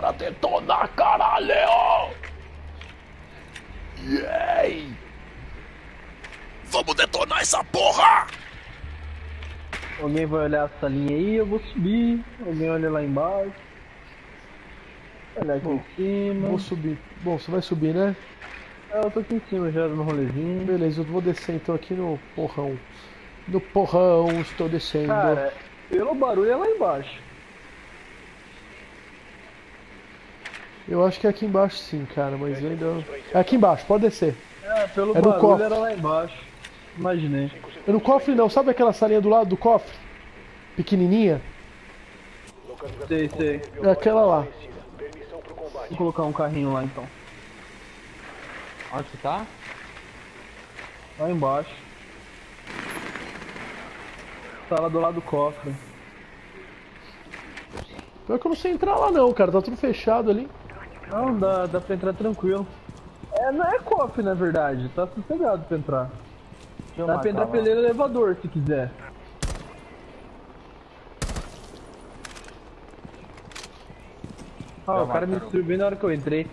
Bora detonar, caralho! Yay! Vamos detonar essa porra! Alguém vai olhar essa linha aí, eu vou subir. Alguém olha lá embaixo. Olhar aqui em cima. Vou subir. Bom, você vai subir, né? É, eu tô aqui em cima já no rolezinho. Beleza, eu vou descer então aqui no porrão. No porrão, estou descendo. Cara, pelo barulho é lá embaixo. Eu acho que é aqui embaixo sim, cara, mas eu ainda. É aqui embaixo, pode descer. É, pelo É no barulho cofre. era lá embaixo. Imaginei. É no cofre não, sabe aquela salinha do lado do cofre? Pequenininha? Sei, sei. É aquela lá. Vou colocar um carrinho lá então. Onde que tá? Lá embaixo. Tá lá do lado do cofre. Pior que eu não sei entrar lá não, cara, tá tudo fechado ali. Não, dá, dá pra entrar tranquilo. É, não é cofre na verdade, tá sossegado pra entrar. Deixa Dá pra entrar pelo elevador se quiser. Ah, o cara me destruiu bem na hora que eu entrei.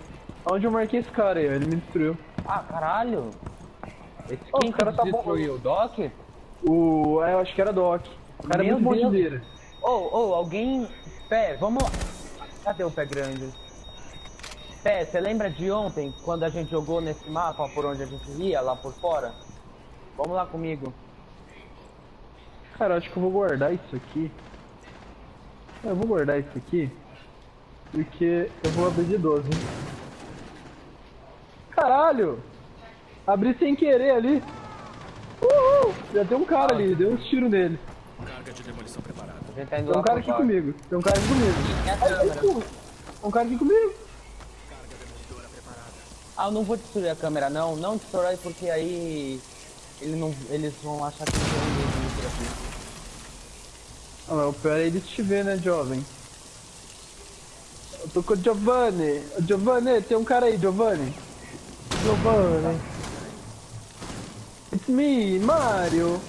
Onde eu marquei esse cara aí, ele me destruiu. Ah, caralho! Esse Ô, quem cara tá destruiu? O Doc? O. É, eu acho que era Doc. O cara é Meu muito Deus. bandideira. Ô, ô, alguém... Pé, vamos lá. Cadê o pé grande? Pé, você lembra de ontem, quando a gente jogou nesse mapa por onde a gente ia, lá por fora? Vamos lá comigo. Cara, eu acho que eu vou guardar isso aqui. É, Eu vou guardar isso aqui. Porque eu vou abrir de 12. Caralho! Abri sem querer ali. Uhul! Já tem um cara ali, deu uns tiros nele. Carga de demolição preparada. Tá Tem um cara aqui comigo. Tem um cara aqui comigo. Ai, porra. Tem um cara aqui comigo. Ah, eu não vou destruir a câmera não, não destrói porque aí ele não, eles vão achar que não tem ninguém vindo por aqui. Ah, mas o pior é eles te ver, né, jovem? Eu tô com o Giovanni. Giovanni, tem um cara aí, Giovanni. Giovanni. It's me, Mario.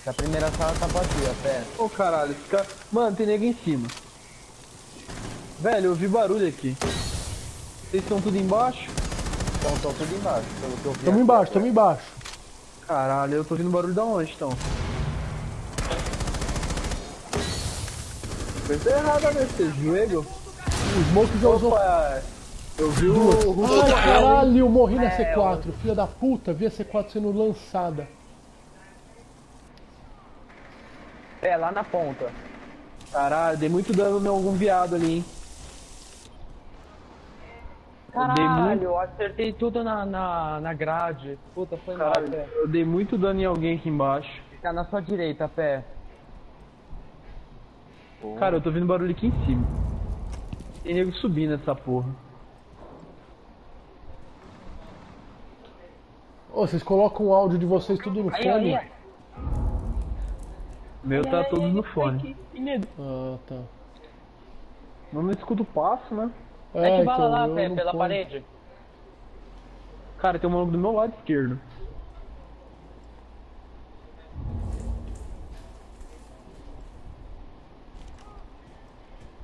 Essa primeira sala tá vazia, pé. Ô caralho, esse cara... Mano, tem nego em cima. Velho, eu ouvi barulho aqui. Vocês estão tudo embaixo? Tô tudo embaixo, pelo que eu vi. Tamo embaixo, tamo embaixo. Caralho, eu tô ouvindo barulho da onde, então? Coisa errada nesse joelho. O Smoke já usou. Opa, eu vi o Hulk. Ai, caralho, eu morri na É, C4. Filha da puta, vi a C4 sendo lançada. É, lá na ponta. Caralho, dei muito dano em algum viado ali, hein? Eu dei Caralho, muito- eu acertei tudo na, na, na grade. Puta, foi mal, Caralho, pé. eu dei muito dano em alguém aqui embaixo. Fica na sua direita, pé. Cara, eu tô ouvindo barulho aqui em cima. Tem nego subindo essa porra. Ô, vocês colocam o áudio de vocês tudo no Aí, fone? aí, Meu tá todo no fone. Ah, tá. Não me escuta o passo, né? Mete bala então, lá, pé, pela ponho. parede. Cara, tem um maluco do meu lado esquerdo.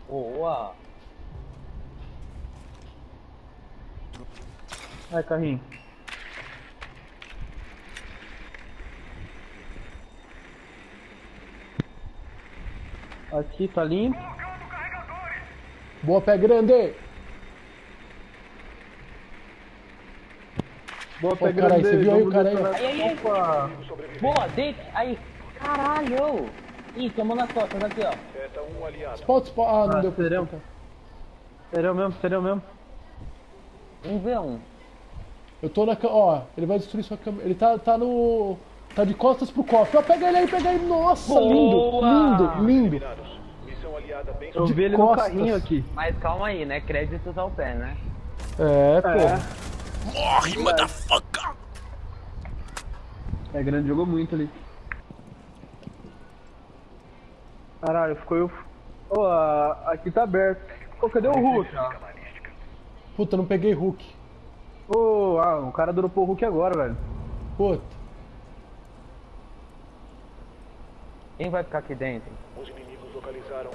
Boa. Ai, carrinho. Aqui tá limpo. Boa, pé grande! Boa, Ô, pé caralho, você viu aí o cara aí? Aí, aí. Opa! Boa, deita. Aí. Caralho. Ih, tomou nas costas aqui, ó. Spot, spot. Ah, não Ah, deu pra serão? Sério mesmo, sério mesmo. Um v um. Eu tô na. ca- Ó, ele vai destruir sua câmera. Ele tá, tá no. Tá de costas pro cofre. Ó, pega ele aí, pega ele. Nossa, Boa! lindo, lindo, lindo. Eu vi ele costas. no carrinho aqui. Mas calma aí, né? Créditos ao pé, né? É, pô. É. Morre, motherfucker! É grande, jogou muito ali. Caralho, ficou eu. Ô, a- aqui tá aberto. Ô, cadê o Hulk? Puta, não peguei Hulk. Ô, ah, o cara dropou o Hulk agora, velho. Puta. Quem vai ficar aqui dentro?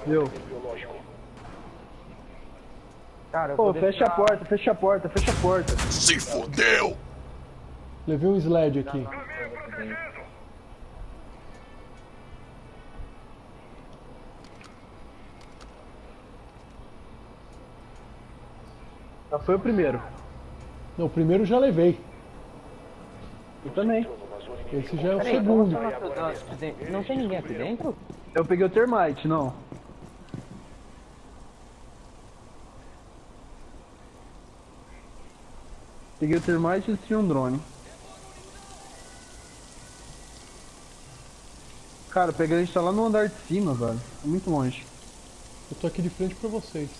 Viu? Cara, eu Pô, vou fecha a porta, fecha a porta, fecha a porta. Se fudeu! Levei um sled aqui. Já foi o primeiro. Não, o primeiro já levei. Eu também. Esse já é o Peraí, segundo. Não tem ninguém aqui dentro? Eu peguei o termite, não. Peguei o termite e destruí um drone. Cara, o Pegrande tá lá no andar de cima, velho. É muito longe. Eu tô aqui de frente pra vocês.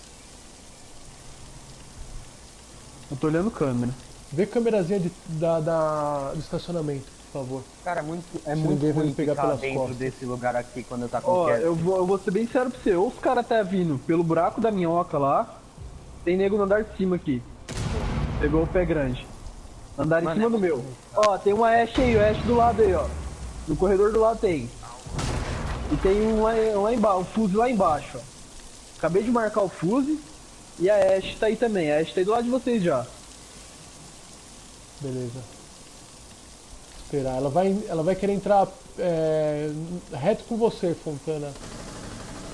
Eu tô olhando câmera. Vê a câmerazinha de- da, da- do estacionamento, por favor. Cara, é muito, é Se muito ruim me pegar ficar pelas dentro costas. desse lugar aqui quando tá com Ó, quieto. eu vou, eu vou ser bem sério pra você. Ou os caras tá vindo pelo buraco da minhoca lá. Tem nego no andar de cima aqui. Pegou o pé grande. Andar em Mano, cima é do meu. muito Ó, tem uma Ash aí, o Ash do lado aí, ó. No corredor do lado tem. E tem um lá, lá embaixo, um fuse lá embaixo, ó. Acabei de marcar o fuse. E a Ash tá aí também. A Ash tá aí do lado de vocês já. Beleza. Esperar. Ela vai, ela vai querer entrar é, reto com você, Fontana.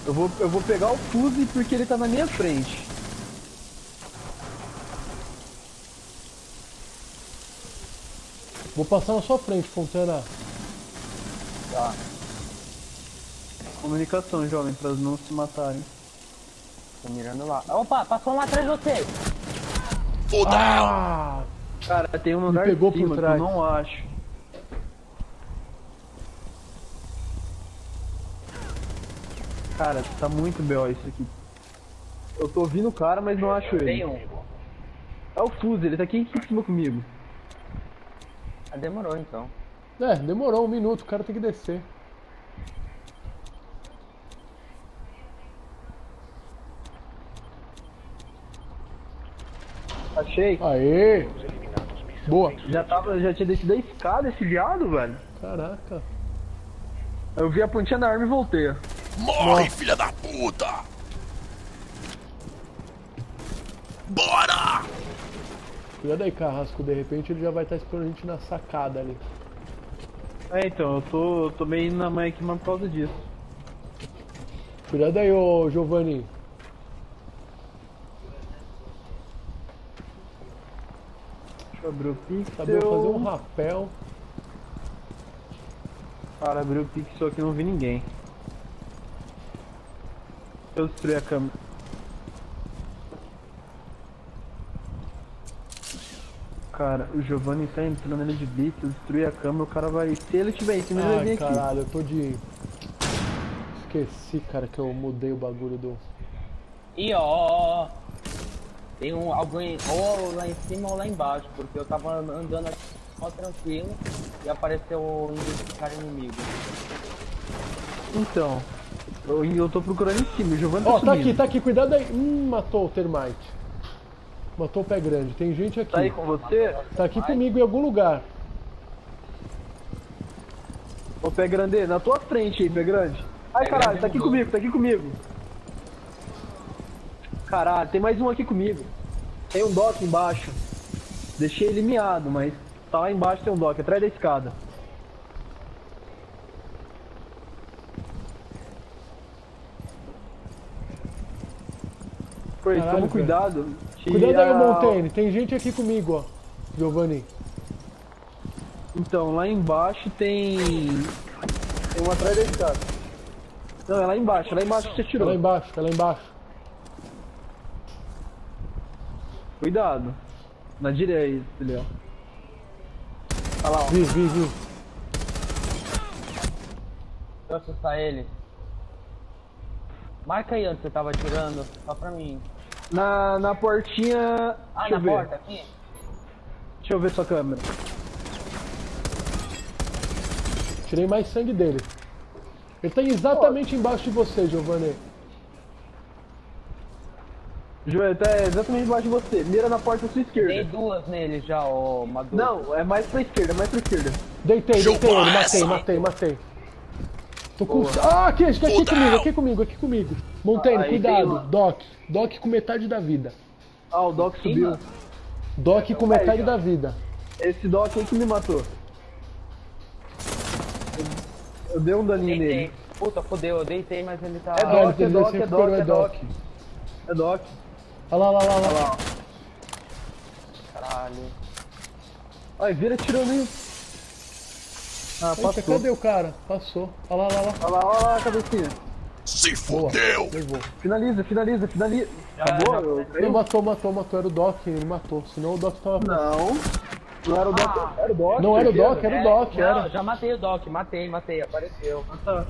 Eu vou, eu vou pegar o fuse porque ele tá na minha frente. Vou passar na sua frente, Fontana. Tá. Comunicação, jovem, pra não se matarem. Tô mirando lá. Opa, passou um lá atrás de você. Foda! Ah! Cara, tem um no andar pegou por cima que eu trás. não acho. Cara, tá muito B.O. isso aqui. Eu tô ouvindo o cara, mas não acho Tem ele. um. É o Fuse, ele tá aqui em cima comigo. Demorou então. É, demorou um minuto, o cara tem que descer. Achei. Aê! Boa! Já, tava, já tinha descido a escada esse viado, velho. Caraca! Eu vi a pontinha da arma e voltei. Morre, filha da puta! Bora! Cuidado aí, Carrasco, de repente ele já vai estar esperando a gente na sacada ali. É, então, eu tô, tô meio na mãe aqui, mas por causa disso. Cuidado aí, ô Giovanni. Deixa eu abrir o pixel. Sabia fazer um rapel. Cara, abriu o pixel aqui não vi ninguém. Eu destruí a câmera. Cara, o Giovanni tá entrando ali de blitz, eu destruí a câmera, o cara vai. Se ele tiver em cima, ele vai Ai, vir aqui. caralho, eu tô de. Esqueci, cara, que eu mudei o bagulho do. E ó, tem um alguém ou lá em cima ou lá embaixo, porque eu tava andando aqui só tranquilo e apareceu um identificar inimigo. Então, eu, eu tô procurando em cima, o Giovanni tá Ó, tá subindo. aqui, tá aqui, cuidado aí. Hum, matou o termite. Matou o pé grande. Tem gente aqui. Tá aí com você? Tá aqui comigo em algum lugar. Ô, pé grande, na tua frente aí, pé grande. Ai, Pé caralho, grande tá aqui mudou. comigo, tá aqui comigo. Caralho, tem mais um aqui comigo. Tem um dock embaixo. Deixei ele miado, mas tá lá embaixo tem um dock, atrás da escada. Caralho, toma cuidado. Cuidado aí, a- Montaigne. Tem gente aqui comigo, ó. Giovanni. Então, lá embaixo tem. Tem um atrás da escada. Não, é lá embaixo, é lá embaixo que você Tá tirou. lá embaixo, tá lá embaixo. Cuidado. Na direita, Léo. Olha lá, ó. Vi, vi, vi. Deixa eu assustar ele. Marca aí onde você tava atirando, só pra mim. Na, na portinha. Ah, deixa na eu ver. porta aqui? Deixa eu ver sua câmera. Tirei mais sangue dele. Ele tá exatamente embaixo de você, Giovanni. Joel, tá exatamente embaixo de você. Mira na porta à sua Dei esquerda. duas nele já, ô Maduro. Não, é mais pra esquerda, mais pra esquerda. Deitei, deitei ele. Matei, matei, matei. Tô com. Ah, aqui, aqui, aqui comigo, aqui comigo, aqui comigo. Montaigne, Aí cuidado. uma- Doc. Doc com metade da vida. Ah, o Doc subiu. Doc com metade ó. da vida. Esse Doc aí que me matou. Eu, eu dei um daninho Deitei. nele. Puta, fodeu, eu deitei, mas ele tá. É Ah, Doc, é ele Doc, é Doc, é é Doc. Doc. É Doc. Olha lá, olha lá, olha lá. Caralho. Ai, vira tirando aí. Ah, Eita, passou. cadê o cara? Passou. Olha lá, olha lá. Olha lá, olha lá a cabecinha. Se! Levou. Finaliza, finaliza, finaliza. Acabou? Eu- Ele matou, matou, matou. Era o Doc, ele matou. Senão o Doc tava. Não. Não era o Doc. Era o Doc. Não era o? Doc, era o É, Doc, não, era. já matei o Doc, matei, matei, apareceu. Ah, tá.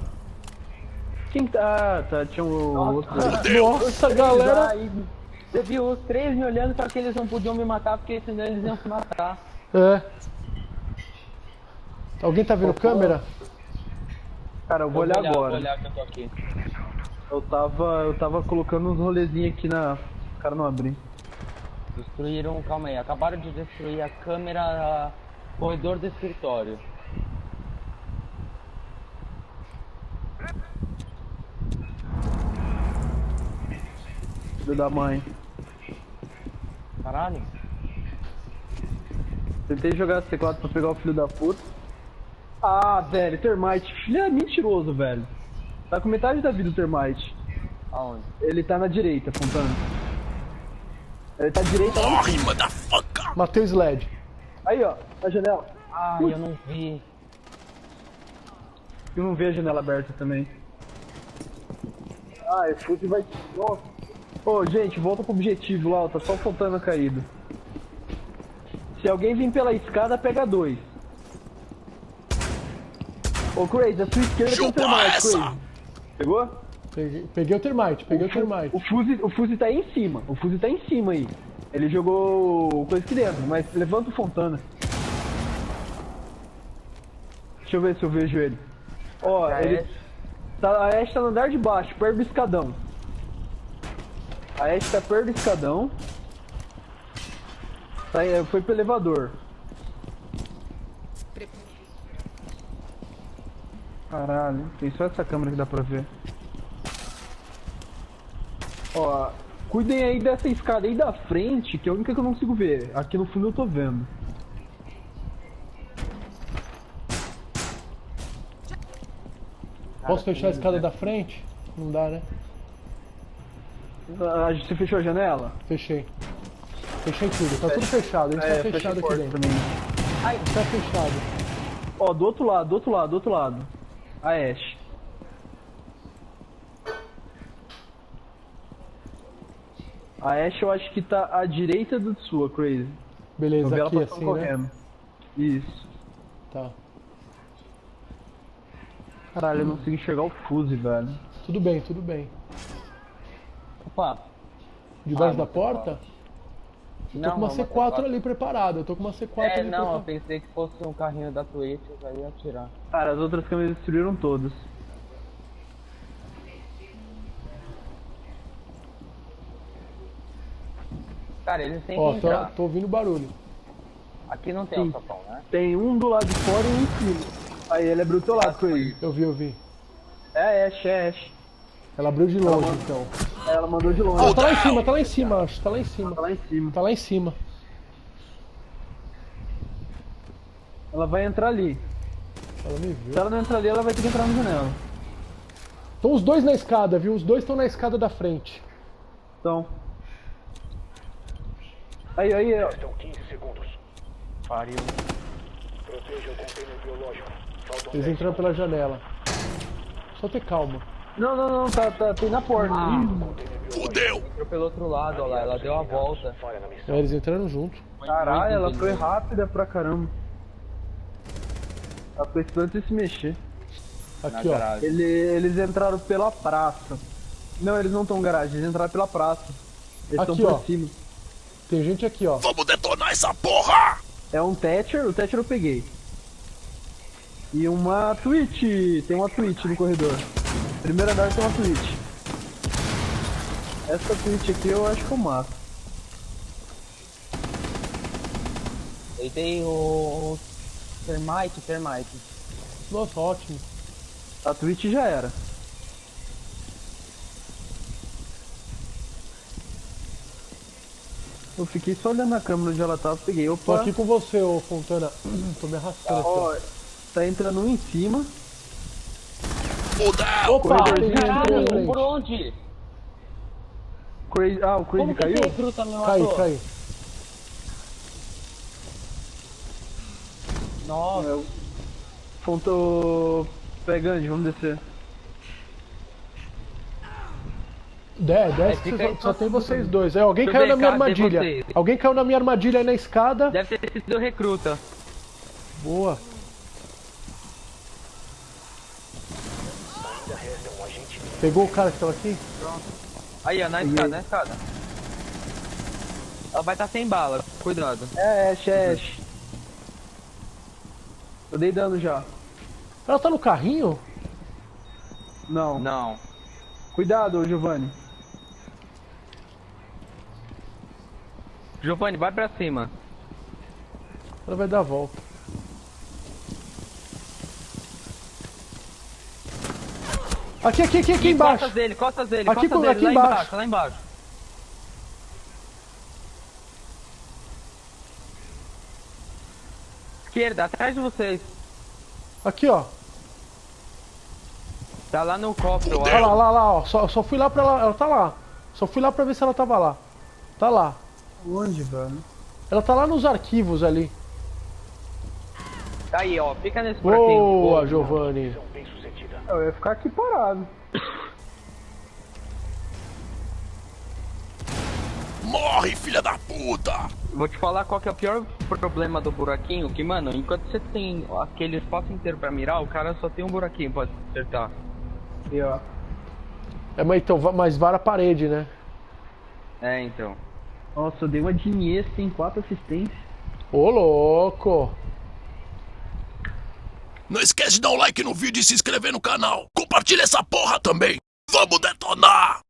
Quem tá? Ah, tá. Tinha um Nossa. outro. Nossa, galera. Aí, Você viu os três me olhando, só que eles não podiam me matar, porque senão eles iam se matar. É. Alguém tá vendo câmera? Cara, eu vou Eu olhar Vou agora. olhar que eu tô aqui. Eu tava. Eu tava colocando uns rolezinhos aqui na. O cara não abriu. Destruíram, calma aí, acabaram de destruir a câmera corredor do escritório. Filho da mãe. Caralho. Tentei jogar C4 pra pegar o filho da puta. Ah, velho, Termite. Filho é mentiroso, velho. Tá com metade da vida o Termite. Aonde? Ele tá na direita, Fontana. Ele tá à direita Morre, motherfucker! Matei o Sled. Aí, ó, na janela. Ai, eu não vi. Eu não vejo a janela aberta também. Ah, esse fuzil vai. Nossa. Ô, gente, volta pro objetivo lá, ó, tá só o Fontana caído. Se alguém vir pela escada, pega dois. Ô, Crazy, a sua esquerda tem um Chupa termite, essa! Crazy. Pegou? Peguei, peguei o termite, peguei o termite. O fuzil, o fuzil tá aí em cima. O fuzil tá em cima aí. Ele jogou coisa aqui dentro, mas levanta o Fontana. Deixa eu ver se eu vejo ele. Ó, A ele. Ashe. Tá, a Ash tá no andar de baixo, perto do escadão. A Ash tá perto do escadão. Tá, foi pro elevador. Caralho, tem só essa câmera que dá pra ver. Ó, cuidem aí dessa escada aí da frente, que é a única que eu não consigo ver. Aqui no fundo eu tô vendo. Posso fechar a escada da frente? Não dá, né? Ah, você fechou a janela? Fechei. Fechei tudo, tá tudo fechado. A gente tá fecha fechado a aqui dentro. também. A gente tá fechado. Ó, do outro lado, do outro lado, do outro lado. A Ash. A Ash eu acho que tá à direita do sua, Crazy. Beleza, aqui passando assim, né? correndo. Isso. Tá. Caralho, eu não consigo enxergar o fuse, velho. Tudo bem, tudo bem. Opa. Debaixo Ah, da porta? Eu tô Não, com uma não, C4 ali preparada. Eu tô com uma C4 É, ali não, eu pensei que fosse um carrinho da Twitch, eu já ia atirar. Cara, as outras câmeras destruíram todas. Cara, eles têm Ó, que tô, entrar. tô ouvindo barulho. Aqui não tem Sim. alçapão, né? Tem um do lado de fora e um em cima. Aí ele abriu o teu lado, Crazy. Eu vi, eu vi. É é a Ash. Ela abriu de longe, então. Ela mandou de longe. Ah, tá lá em cima, tá lá em cima, acho. Tá lá em cima. Tá lá em cima. Tá lá em cima. Ela vai entrar ali. Ela me Se viu. ela não entrar ali, ela vai ter que entrar na janela. Estão os dois na escada, viu? Os dois estão na escada da frente. Então. Aí, aí, ó. Restam 15 segundos. Pariu. Proteja o container biológico. Faltam Eles 10 entraram pela janela. Só ter calma. Não, não, não, tá, tá, tem na porta. Fudeu! Entrou pelo outro lado, olha lá, ela deu a volta. É, eles entraram junto. Caralho, ela foi rápida pra caramba. Ela foi esperando se mexer. Na Aqui, ó. Ele, eles entraram pela praça. Não, eles não estão garagem, eles entraram pela praça. Eles estão Aqui, por ó. cima. Tem gente aqui, ó. Vamos detonar essa porra! É um Thatcher, o Thatcher eu peguei. E uma Twitch, tem uma Twitch no corredor. Primeiro andar tem uma Twitch. Essa Twitch aqui eu acho que eu mato. Deitei o... o Termite, Termite. Nossa, ótimo. A Twitch já era. Eu fiquei só olhando a câmera onde ela tava, peguei. Tô Opa, aqui com você, ô Fontana. Tô me arrastando aqui, ó. ó, tá entrando um em cima. Fudeu! Opa, Caralho, por onde? Crazy, ah, o Crazy Como que caiu? esse recruta me Cai, matou? cai. Nossa, Fontou. Pegando, vamos descer. É, desce É, só, só tem vocês dois. É, alguém caiu na minha armadilha. Alguém caiu na minha armadilha aí na escada. deve ter sido o recruta. Boa. Ainda resta um agente livre. Pegou o cara que tava aqui? Aí, ó, na escada, na escada. Ela vai estar sem bala, cuidado. É, Ash, é Ash. Eu dei dano já. Ela tá no carrinho? Não. Não. Cuidado, Giovanni. Giovanni, vai pra cima. Ela vai dar a volta. Aqui, aqui, aqui, aqui Ih, embaixo. Costas dele, costas dele, Aqui costas com- dele, aqui lá embaixo. embaixo, lá embaixo. Esquerda, atrás de vocês. Aqui, ó. Tá lá no cofre, eu Olha lá, lá, lá, ó. Só, só fui lá pra ela. Ela tá lá. Só fui lá pra ver se ela tava lá. Tá lá. Onde, velho? Ela tá lá nos arquivos ali. Tá aí, ó, fica nesse. Boa, Giovanni. Eu ia ficar aqui parado. Morre, filha da puta! Vou te falar qual que é o pior problema do buraquinho, que, mano, enquanto você tem aquele espaço inteiro pra mirar, o cara só tem um buraquinho pra acertar. E ó. É, mas então, mas vara a parede, né? É, então. Nossa, eu dei uma de Iniesta, tem quatro assistências. Ô, louco. Não esquece de dar um like no vídeo e se inscrever no canal. Compartilha essa porra também. Vamos detonar!